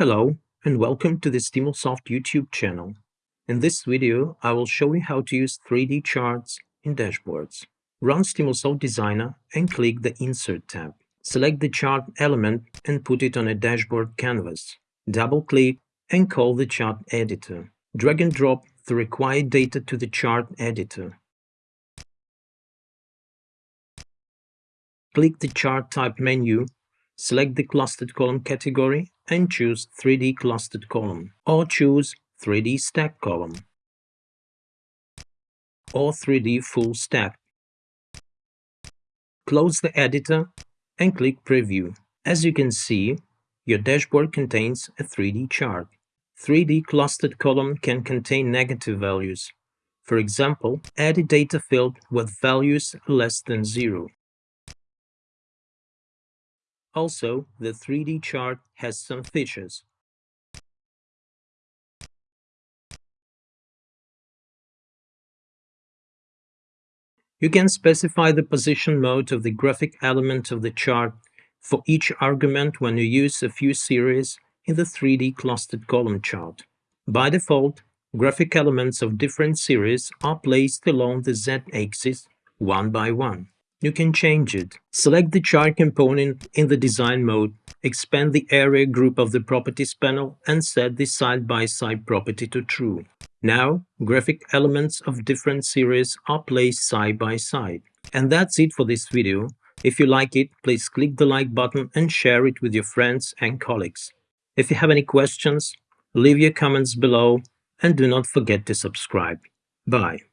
Hello and welcome to the Stimulsoft YouTube channel. In this video, I will show you how to use 3D charts in dashboards. Run Stimulsoft Designer and click the Insert tab. Select the chart element and put it on a dashboard canvas. Double-click and call the chart editor. Drag and drop the required data to the chart editor. Click the Chart Type menu, select the Clustered Column category and choose 3D clustered column or choose 3D stack column or 3D full stack. Close the editor and click preview. As you can see, your dashboard contains a 3D chart. 3D clustered column can contain negative values. For example, add a data field with values less than zero. Also, the 3D chart has some features. You can specify the position mode of the graphic element of the chart for each argument when you use a few series in the 3D clustered column chart. By default, graphic elements of different series are placed along the z-axis one by one. You can change it. Select the chart component in the design mode, expand the area group of the properties panel and set the side-by-side -side property to true. Now, graphic elements of different series are placed side by side. And that's it for this video. If you like it, please click the like button and share it with your friends and colleagues. If you have any questions, leave your comments below and do not forget to subscribe. Bye.